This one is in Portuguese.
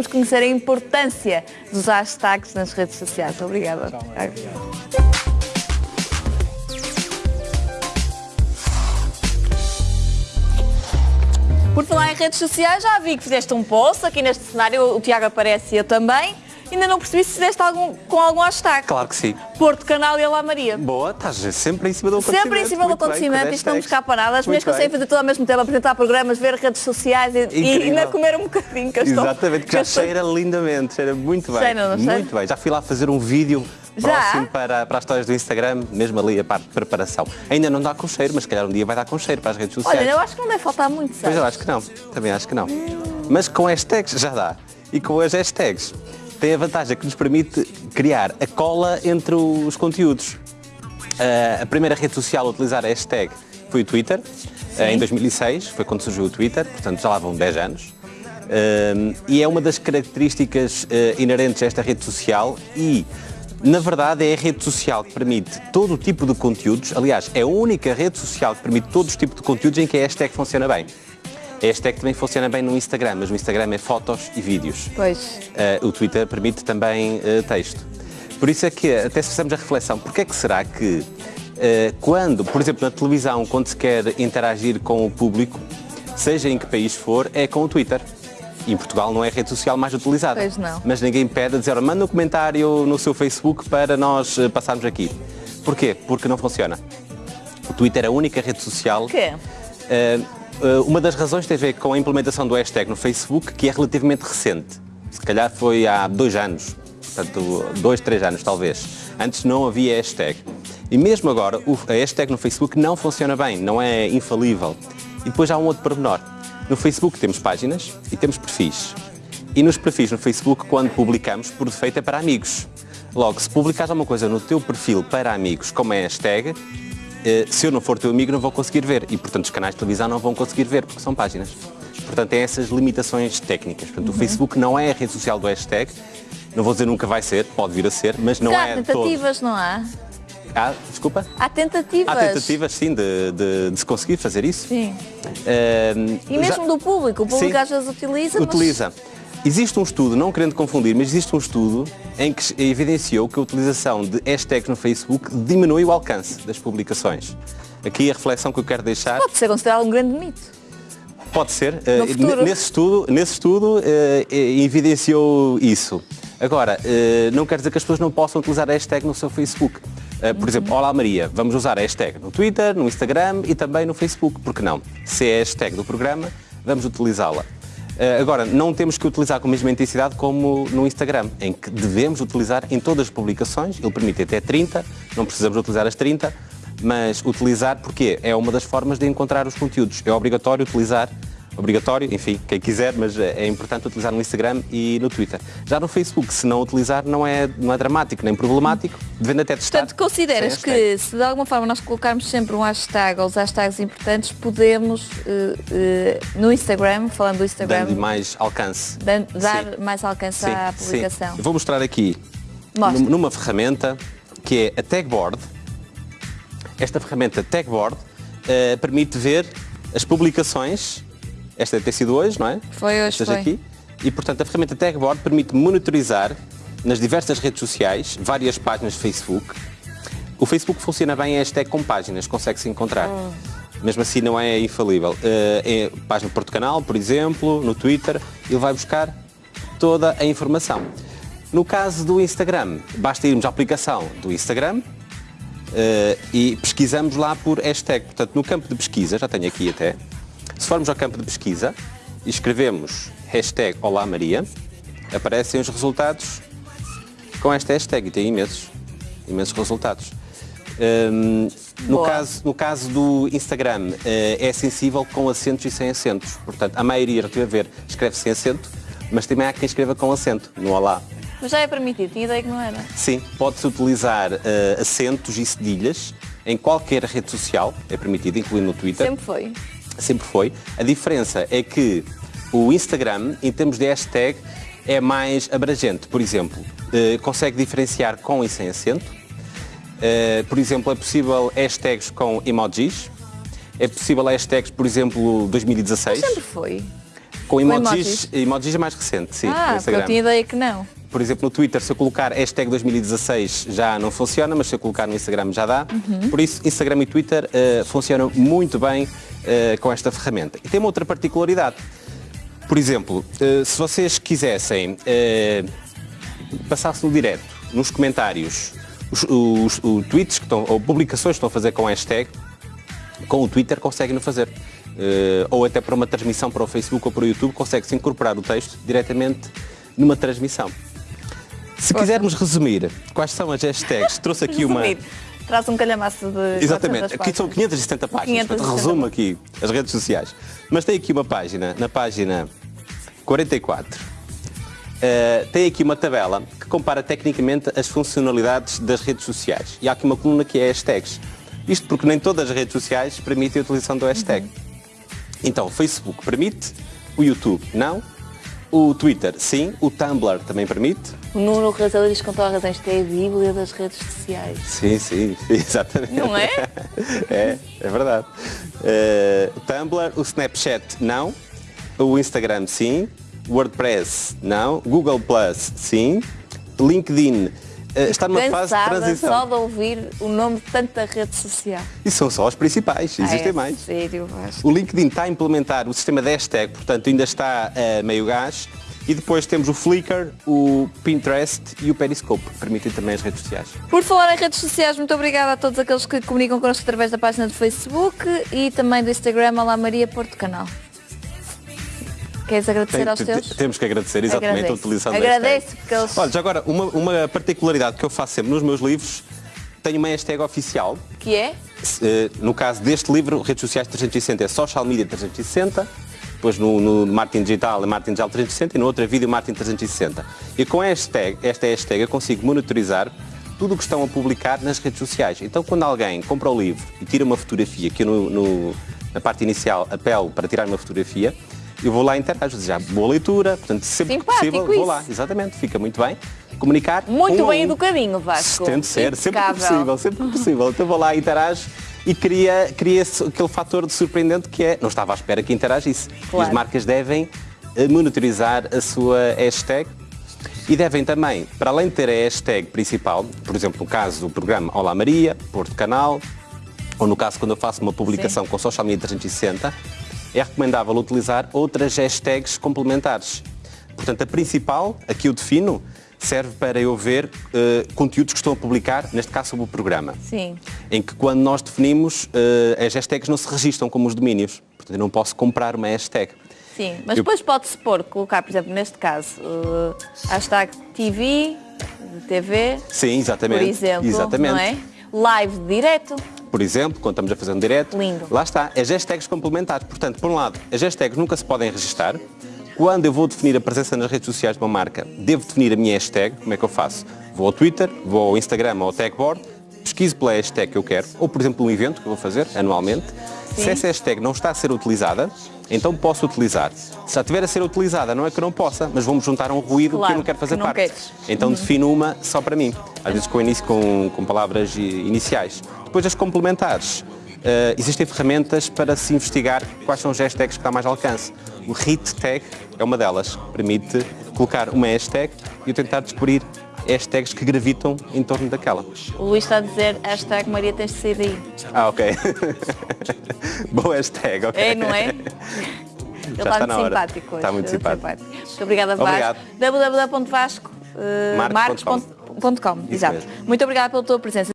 Vamos conhecer a importância dos hashtags nas redes sociais. Obrigada. Por falar em redes sociais, já vi que fizeste um post aqui neste cenário, o Tiago aparece e eu também. Ainda não percebi se fizeste algum, com algum hashtag. Claro que sim. Porto Canal e Alá Maria. Boa, estás sempre em cima do acontecimento. Sempre em cima do bem, acontecimento, isto não me hashtags. escapa nada. As mulheres conseguem bem. fazer tudo ao mesmo tempo, apresentar programas, ver redes sociais e, e ainda comer um bocadinho. Que estou- Exatamente, que já estou- cheira lindamente, cheira muito bem. Cheira, não cheira? Muito bem. Já fui lá fazer um vídeo próximo para, para as histórias do Instagram, mesmo ali a parte de preparação. Ainda não dá com cheiro, mas se calhar um dia vai dar com cheiro para as redes sociais. Olha, eu acho que não deve faltar muito, Pois sabes? eu acho que não, também acho que não. Mas com hashtags já dá. E com as hashtags tem a vantagem que nos permite criar a cola entre os conteúdos. Ah, a primeira rede social a utilizar a hashtag foi o Twitter, ah, em 2006, foi quando surgiu o Twitter, portanto já lá vão 10 anos. Ah, e é uma das características inerentes a esta rede social e, na verdade, é a rede social que permite todo o tipo de conteúdos. Aliás, é a única rede social que permite todos os tipos de conteúdos em que a hashtag funciona bem. A hashtag também funciona bem no Instagram, mas no Instagram é fotos e vídeos. Pois. Uh, o Twitter permite também uh, texto. Por isso é que, até se fizermos a reflexão, porque é que será que, uh, quando, por exemplo, na televisão, quando se quer interagir com o público, seja em que país for, é com o Twitter? Em Portugal não é a rede social mais utilizada. Pois não. Mas ninguém pede a dizer, "Ora, manda um comentário no seu Facebook para nós passarmos aqui. Porquê? Porque não funciona. O Twitter é a única rede social Porquê? Uh, uh, uma das razões tem a ver com a implementação do hashtag no Facebook, que é relativamente recente. Se calhar foi há dois anos, portanto, dois, três anos talvez. Antes não havia hashtag. E mesmo agora, a hashtag no Facebook não funciona bem, não é infalível. E depois há um outro pormenor. No Facebook temos páginas e temos perfis. E nos perfis no Facebook, quando publicamos, por defeito é para amigos. Logo, se publicares alguma coisa no teu perfil para amigos, como é hashtag, eh, se eu não for teu amigo não vou conseguir ver e portanto os canais de televisão não vão conseguir ver porque são páginas. Portanto, tem essas limitações técnicas. Portanto, o Facebook não é a rede social do hashtag. Não vou dizer nunca vai ser, pode vir a ser, mas não há é todo. tentativas, não há? Há, desculpa? Há tentativas. Há tentativas, sim, de, de- de se conseguir fazer isso. Sim. Eh, E mesmo já- do público. O público Sim. às vezes utiliza, mas- Utiliza. Existe um estudo, não querendo confundir, mas existe um estudo em que evidenciou que a utilização de hashtags no Facebook diminui o alcance das publicações. Aqui a reflexão que eu quero deixar Pode ser considerado um grande mito. pode ser. n- nesse estudo, nesse estudo eh, evidenciou isso. Agora, eh, não quer dizer que as pessoas não possam utilizar a hashtag no seu Facebook. Por exemplo, Olá Maria, vamos usar a hashtag no Twitter, no Instagram e também no Facebook, por que não? Se é a hashtag do programa, vamos utilizá-la. Eh, Agora, não temos que utilizar com a mesma intensidade como no Instagram, em que devemos utilizar em todas as publicações, ele permite até 30, não precisamos utilizar as 30, mas utilizar porque é uma das formas de encontrar os conteúdos. É obrigatório utilizar, obrigatório, enfim, quem quiser, mas é é importante utilizar no Instagram e no Twitter. Já no Facebook, se não utilizar, não é, não é dramático nem problemático, devendo até testar. Portanto, consideras hashtag. que se de alguma forma nós colocarmos sempre um hashtag ou os hashtags importantes, podemos eh, eh, no Instagram, falando do Instagram, Dando mais alcance. dan- dar Sim. mais alcance Sim, à sim. publicação. Eu vou mostrar aqui Mostra. num- numa ferramenta que é a Tagboard. Esta ferramenta Tagboard eh, permite ver as publicações. Esta deve ter sido hoje, não é? Foi hoje, Estas foi. aqui. E, portanto, a ferramenta Tagboard permite monitorizar nas diversas redes sociais, várias páginas de Facebook. O Facebook funciona bem em hashtag com páginas, consegue-se encontrar. Ah. Mesmo assim não é infalível. Eh, é página Porto Canal, por exemplo, no Twitter, ele vai buscar toda a informação. No caso do Instagram, basta irmos à aplicação do Instagram eh, e pesquisamos lá por hashtag. Portanto, no campo de pesquisa, já tenho aqui até, se formos ao campo de pesquisa e escrevemos hashtag Olá Maria, aparecem os resultados com esta hashtag e tem imensos, imensos resultados. Hum, no, Boa. caso, no caso do Instagram, eh, é sensível com acentos e sem acentos. Portanto, a maioria, estive a ver, escreve sem acento, mas também há quem escreva com acento, no Olá. Mas já é permitido, tinha ideia que não era. Sim, pode-se utilizar eh, acentos e cedilhas em qualquer rede social, é permitido, incluindo no Twitter. Sempre foi. Sempre foi. A diferença é que o Instagram, em termos de hashtag, é mais abrangente. Por exemplo, eh, consegue diferenciar com e sem acento. Eh, por exemplo, é possível hashtags com emojis. É possível hashtags, por exemplo, 2016. Sempre foi. Com emojis, emojis? emojis é mais recente, sim, ah, eu tinha ideia que não. Por exemplo, no Twitter, se eu colocar hashtag 2016 já não funciona, mas se eu colocar no Instagram já dá. Uhum. Por isso, Instagram e Twitter eh, funcionam muito bem eh, com esta ferramenta. E tem uma outra particularidade. Por exemplo, eh, se vocês quisessem passar-se no direto, nos comentários, os, os, os tweets que estão, ou publicações que estão a fazer com hashtag, com o Twitter conseguem-no fazer. Ou até para uma transmissão para o Facebook ou para o YouTube, consegue-se incorporar o texto diretamente numa transmissão. Se quisermos resumir quais são as hashtags, trouxe aqui uma. Traz um calhamaço de. Exatamente, 400 aqui são páginas. 570 páginas, 570. portanto, resumo aqui as redes sociais. Mas tem aqui uma página, na página 44, eh, tem aqui uma tabela que compara tecnicamente as funcionalidades das redes sociais. E há aqui uma coluna que é hashtags. Isto porque nem todas as redes sociais permitem a utilização do hashtag. Então, o Facebook permite, o YouTube não, o Twitter sim, o Tumblr também permite. O Nuno Razão diz com toda a razão, isto é a bíblia das redes sociais. Sim, sim, exatamente. Não é? é, é verdade. Eh, o Tumblr, o Snapchat não, o Instagram sim, WordPress não, Google Plus sim, LinkedIn está numa fase de transição. só de ouvir o nome de tanta rede social. E são só os principais, existem Ah, é mais. Sério, Vasco. O LinkedIn está a implementar o sistema de hashtag, portanto ainda está a meio gás. E depois temos o Flickr, o Pinterest e o Periscope, que permitem também as redes sociais. Por falar em redes sociais, muito obrigada a todos aqueles que comunicam connosco através da página do Facebook e também do Instagram Olá Maria Porto Canal. Queres agradecer aos te- teus? Temos que agradecer exatamente Agradeço. a utilização Agradeço, porque eles- Olha, já agora, uma, uma particularidade que eu faço sempre nos meus livros, tenho uma hashtag oficial. Que é? Eh, No caso deste livro, Redes Sociais 360 é Social Media 360, depois no, no Marketing Digital é Marketing Digital 360 e no outro é Vídeo Marketing 360. E com hashtag, esta hashtag eu consigo monitorizar tudo o que estão a publicar nas redes sociais. Então quando alguém compra o livro e tira uma fotografia, que eu no, no- na parte inicial apelo para tirar uma fotografia, eu vou lá e interajo, já boa leitura, portanto sempre que Simpático possível vou isso. lá, exatamente, fica muito bem. Comunicar Muito um bem um. educadinho, Vasco. Tento ser, sempre que Impecável. possível, sempre que possível. Então vou lá, interajo e cria, cria aquele fator de surpreendente que é, não estava à espera que interagisse. E Claro. as marcas devem eh, monitorizar a sua hashtag e devem também, para além de ter a hashtag principal, por exemplo, no caso do programa Olá Maria, Porto Canal, ou no caso quando eu faço uma publicação com Social Media 360, é recomendável utilizar outras hashtags complementares. Portanto, a principal, aqui eu defino, serve para eu ver eh, conteúdos que estão a publicar, neste caso sobre o programa. Sim. Em que quando nós definimos, eh, as hashtags não se registram como os domínios. Portanto, eu não posso comprar uma hashtag. Sim, mas Eu- depois pode-se pôr, colocar, por exemplo, neste caso, uh, hashtag TV, de TV, Sim, exatamente. por exemplo, exatamente. não é? Live direto, Por exemplo, quando estamos a fazer um direto, Lindo. lá está, as hashtags complementares. Portanto, por um lado, as hashtags nunca se podem registar. Quando eu vou definir a presença nas redes sociais de uma marca, devo definir a minha hashtag. Como é que eu faço? Vou ao Twitter, vou ao Instagram ou ao Tagboard, pesquiso pela hashtag que eu quero, ou, por exemplo, um evento que eu vou fazer anualmente. Se essa hashtag não está a ser utilizada, então posso utilizar. Se já estiver a ser utilizada, não é que não possa, mas vou-me juntar um ruído que Claro, eu não quero fazer que não parte. queres. Então defino uma só para mim, às vezes com, com, com palavras iniciais. Depois as complementares. eh, existem ferramentas para se investigar quais são as hashtags que dá mais alcance. O hit tag é uma delas. Permite colocar uma hashtag e eu tentar descobrir hashtags que gravitam em torno daquela. o Luís está a dizer hashtag Maria tens de sair daí. Ah, ok. Boa hashtag, ok. É, não é? Ele Já está está muito simpático hoje. Está muito simpático. Muito obrigada, Vasco. Obrigado. www.vasco, uh. Exato. mesmo. Muito obrigada pela tua presença.